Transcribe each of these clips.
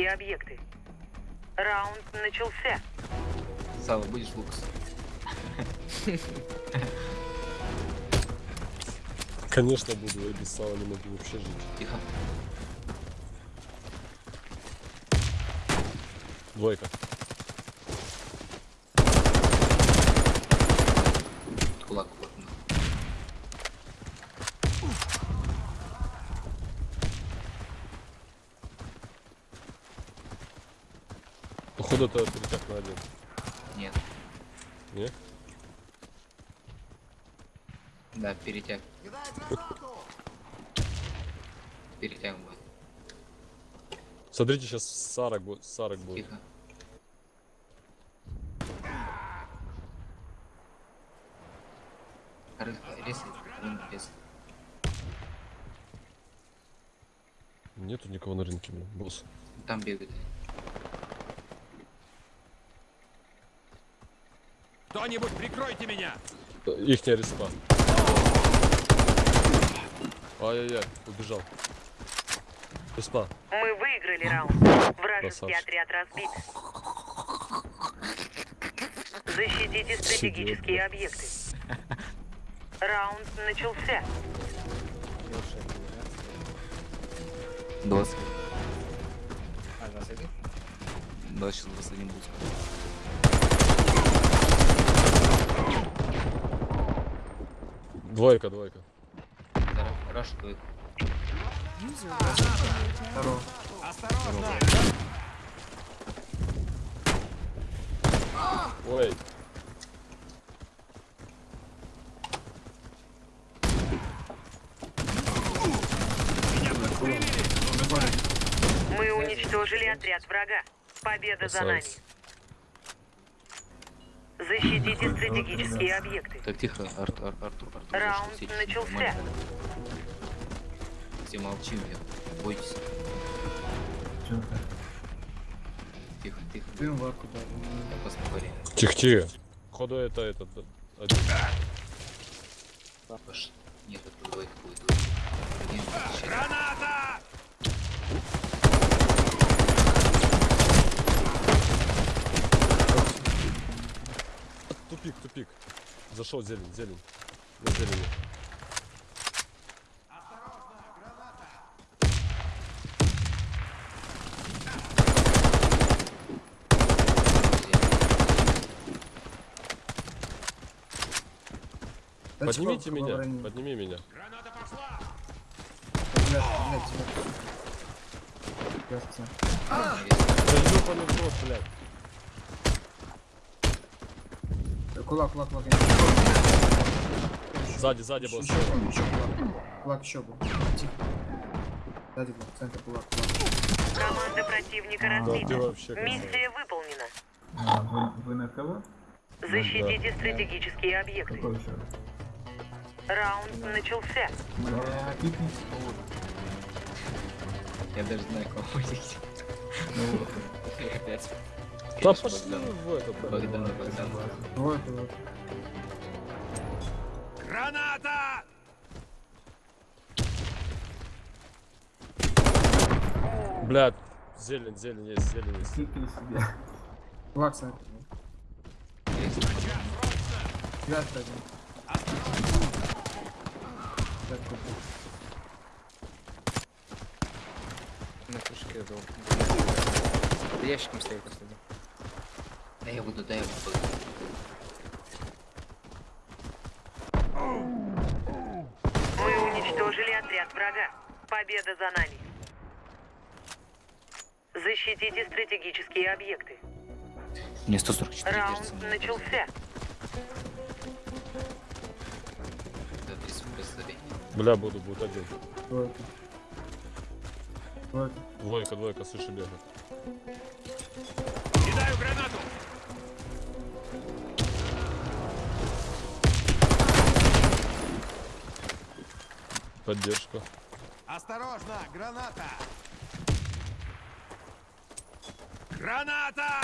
стратегические объекты. Раунд начался. Сава, будешь Лукас? Конечно буду, я без сала не могу вообще жить. Тихо. Двойка. Кулак Походу это перетяг на один. Нет. Не? Да, перетяг. Перетяг будет. Смотрите, сейчас Сарок будет. Сарок будет. Тихо. Резай. Нету никого на рынке, босс. Там бегает. Кто-нибудь прикройте меня! Ихняя респа. Ай-яй-яй, убежал. Респа. Мы выиграли раунд. Вражеский Красавчик. отряд разбит. Защитите стратегические объекты. Раунд начался. 20. А, 21? 20, 21 будет. Двойка, двойка. Раш будет. Ой. Мы уничтожили отряд врага. Победа за нами. Защитите стратегические объекты. Так, тихо, Артур, Артур, Артур. Раунд зашли, начался. Все молчим, я. Бойтесь. Тихо, тихо. Дым в арку, посмотри. Тихо-тихо. Походу это этот. один. Нет, это двойка будет. Граната! Тупик. Зашел зелень, зелень. На зелени. Поднимите меня, оборони. подними меня. Граната пошла! Блядь, блядь, тебя. Кажется. Да ёбаный блядь. Кулак, кулак, кулак. Сзади, сзади был. Еще, еще, еще кулак. Кулак еще был. Тихо. Сзади был, центр кулак, кулак. Команда противника Да ты разбита. вообще красавец. Миссия выполнена. А, вы, вы на кого? Защитите стратегические объекты. Какой еще? Раунд начался. Бля, пикник. Я даже знаю, кого выйти. Ну, Опять. Да пошли в блядь. Богдан, Богдан. Двое, кулак. Граната! Блядь, зелень, зелень есть, зелень есть. пикни себе. Кулак, центр. Связь один. Так. На был. За ящиком стоит последний. Да я буду, да я буду. Мы уничтожили отряд врага. Победа за нами. Защитите стратегические объекты. Мне 144 Раунд герца. начался. Да, 30 FPS забей. Бля, буду, будет один. Двойка. Двойка. Двойка, двойка, слышу бегает. Кидаю гранату! Поддержка. Осторожно! Граната! Граната!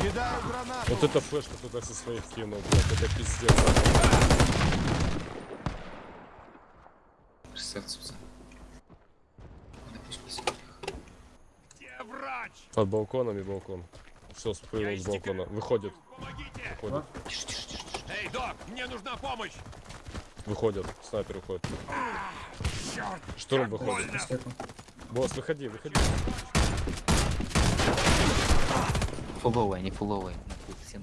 Кидаю гранату! Вот это флешка туда со своих кинул, блядь, это пиздец. Врач? Под балконом и балкон. Все, спрыгнул с балкона. Выходит, выходит, Тише, тише, тише, тише. Эй, док, мне нужна помощь! Выходит. Снайпер выходит. Черт! Штурм выходит. Босс, выходи, выходи. Фуловая, не фуловая. Вся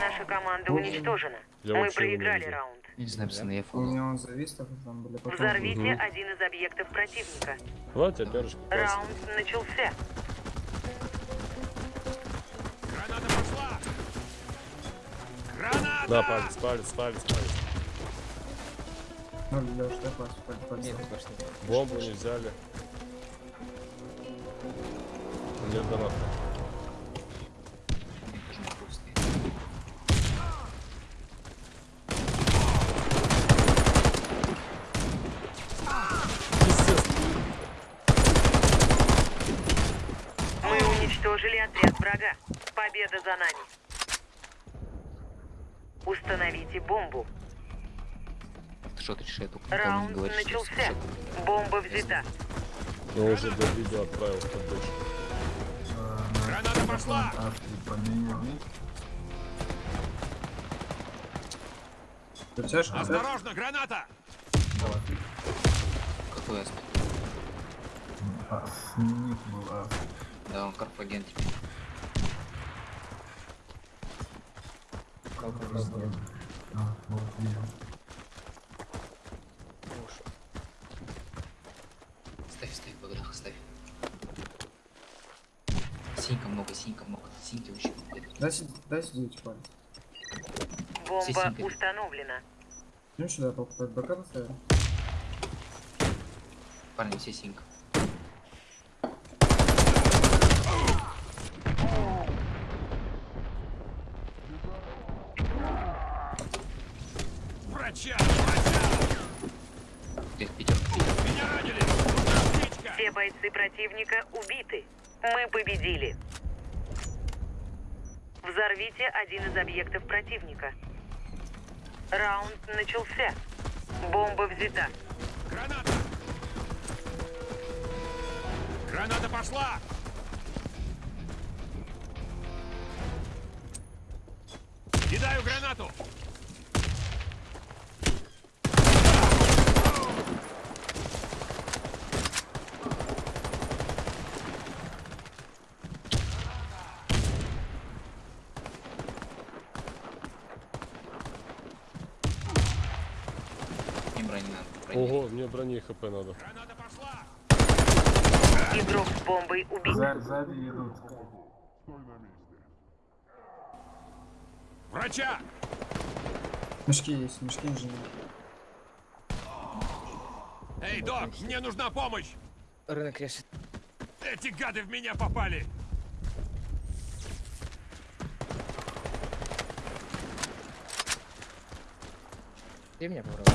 наша команда уничтожена. Я Мы проиграли раунд. Не знаю, пацаны, я У фул. меня он завис, так там были потом. Взорвите Мгм. один из объектов противника. Давайте опять Раунд начался. Граната пошла! Граната! Да, палец, палец, палец, палец. Ну. Нет. Бомбу не взяли. Нет донат. Уничтожили отряд врага. Победа за нами. Установите бомбу. Я никому не Раунд говоришь, что начался. что- Бомба взята. Но уже до видео отправил в поддержку. Граната пошла! Осторожно, граната! Какой аспект? А, снег был а, Да, он карфаген теперь. а, вот видел. Синька много. Синьки много. Дай, дай сидеть, палец. Бомба Сисенька. установлена. Ну сюда, БК поставим. Парни, все синька. Врача! Врача! Где пятерка? Меня ранили! Нужна аптечка! Все бойцы противника убиты. Мы победили. Взорвите один из объектов противника. Раунд начался. Бомба взята. Граната! Граната пошла! Кидаю гранату! Не брони надо. Брони. Ого, мне брони хп надо. Игрок с бомбой убит. За- Сзади идут. Врача! Мешки есть, мешки инженер. Эй, док, мне нужна помощь! Рынок режет. Эти гады в меня попали! Ты меня попробуй.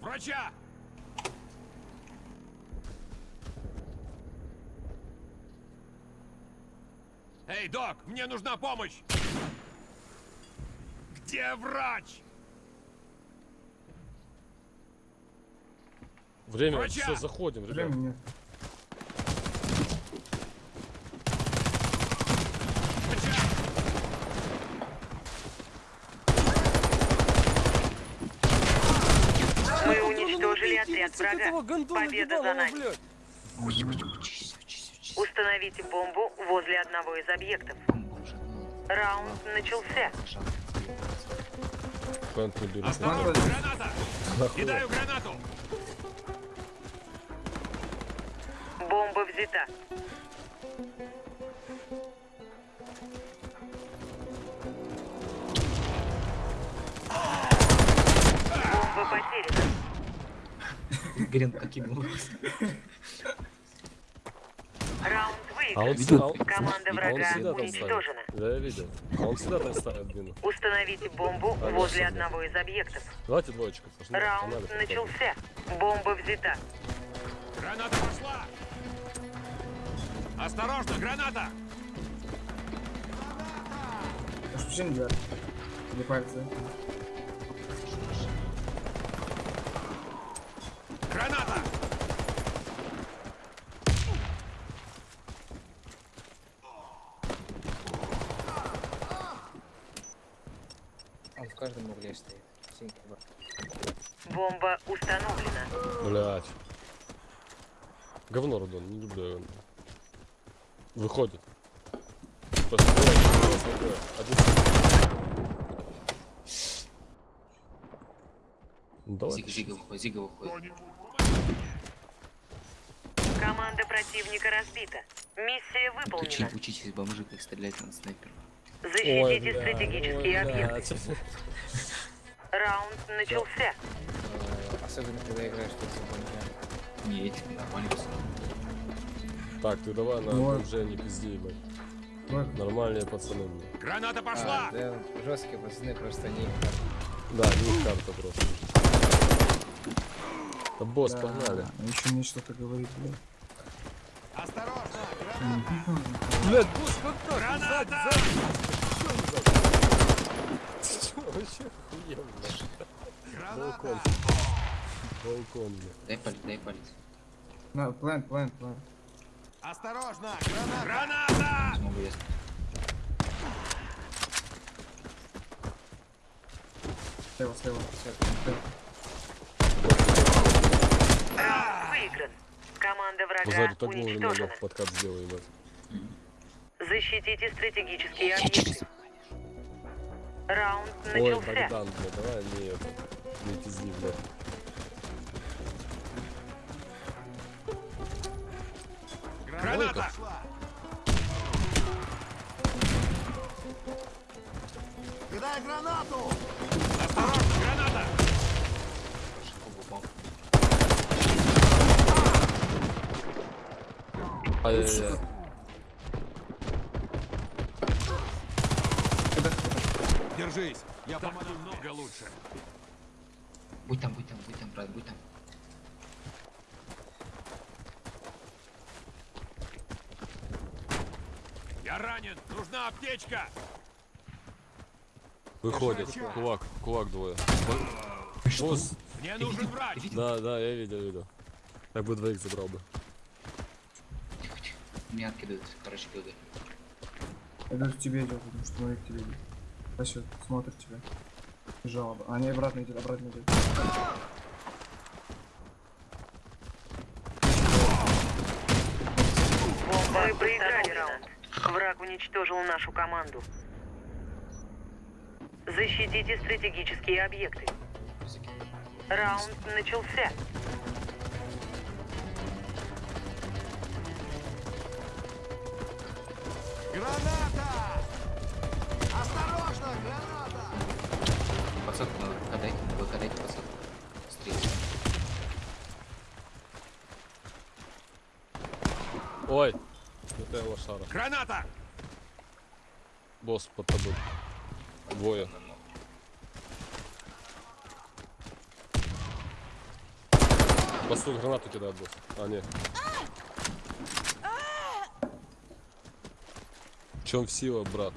Врача! Эй, док, мне нужна помощь! Где врач? Время, Врача! все, заходим, ребят. Времени нет. Врача! Мы уничтожили отряд врага. Победа за нами. Установите бомбу возле одного из объектов. Раунд начался. Не берет. Осторожно, граната! Кидаю гранату! Бомба взята. Гренка кинул. Раунд А он а он- Команда а он врага там уничтожена. Да, я видел. А он всегда там ставит мину. Установите бомбу А, возле одного из объектов. Давайте двоечку. Раунд попробуем. начался. Бомба взята. Граната пошла! Осторожно, граната! Почему? Или пальцы? Граната! Он в каждом угле стоит. Синька. Бомба установлена. Блять. Говно, Рудон, не люблю его. Выходит. Посмотри, посмотри. Один. Ну, давай. Зига, Зига выходит, Зига выходит. Команда противника разбита. Миссия Учи, выполнена. учитесь бомжи, как стрелять на снайпера. Ой, Защитите бля, стратегические ой, объекты. Раунд начался. Особенно, когда играешь против бомжа. Не, эти нормально все. Так, ты давай на Ой. уже не пизди. Ой, Нормальные пацаны. Граната А, пошла! да, жесткие пацаны, просто не Да, не их карта просто. Да, босс, да. погнали. А еще мне что-то говорит, блядь. Осторожно! Блядь, босс, как Граната! Чё, вообще охуенно. Граната! Балкон. Балкон, блядь. Дай палец, дай палец. На, план, план, план. Осторожно! Граната! Граната! Смогу я. Слева, слева. слева. Раунд выигран. Команда врага так вовремя уничтожена. лёг подкат сделай, ебать. Защитите стратегические объекты. Раунд Ой, начался. Богдан, блядь, давай не это. Не пизди, блядь. Граната! Кидай гранату! Осторожно! Граната! Шиповый бомб. Ай-яй-яй. Держись! Я помогу много лучше. Будь там, будь там, будь там, брат, будь там. Я ранен! Нужна аптечка! Выходит. Кулак, кулак двое. Босс. Мне нужен врач! Да, да, я видел, видел. Я бы двоих забрал бы. Меня откидывают, короче, бегает. Я даже к тебе идет, потому что смотри к тебе идет. Спасет, смотрит тебя. Жалоба. А, не, обратно идет, обратно идет. Мы проиграли раунд. Враг уничтожил нашу команду. Защитите стратегические объекты. Раунд начался. Граната! Осторожно! Граната! Подсадку надо, выкатайте, выкатайте подсадку. Быстрее. Ой. Это лошара. Граната! Босс под тобой. Двое. Посу гранату кидает босс. А, нет. В чем сила, брат?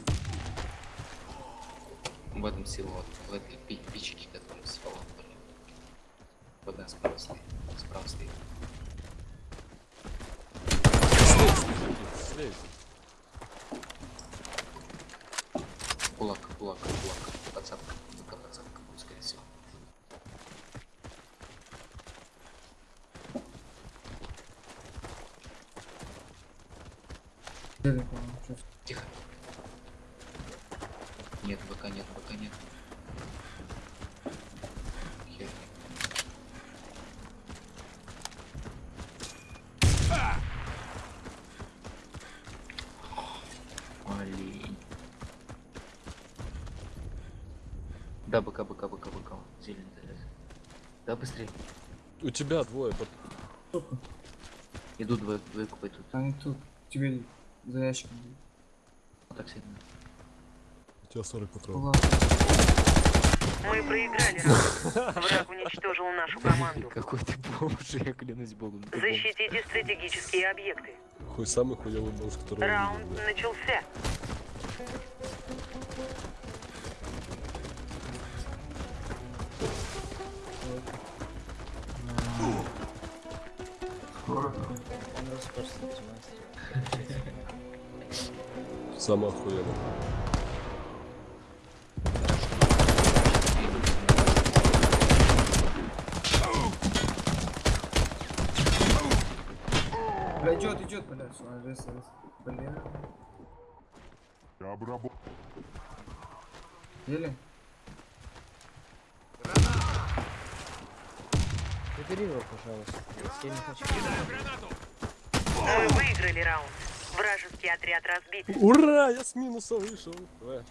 В этом сила, вот, в этой пи- пичке, которую с фалом были. Вот она справа стоит. Справа стоит. Слей. Кулак, кулак, кулак. Подсадка. Ну-ка, подсадка будет, скорее всего. Зелень, по-моему, чё- Тихо. БК нет, БК нет. Хер. Олень. Да, БК, БК, БК, БК. Зеленый залез. Да, быстрее. У тебя двое. под- Сука, Идут двое, двое идут. Они тут, тебе за ящиком. Вот так сильно. Тебя 40 патронов. Мы проиграли. Враг уничтожил нашу команду. Какой ты бомж, я клянусь богом. бомж. Защитите стратегические объекты. Хуй самый хуёвый босс, который Раунд начался. Он до Бля, идет, идет, бля, все, рез, рез. Бля. Я обработ... Ели? Забери его, пожалуйста. Я не хочу. Мы выиграли раунд. Вражеский отряд разбит. Ура! Я с минуса вышел. Давай.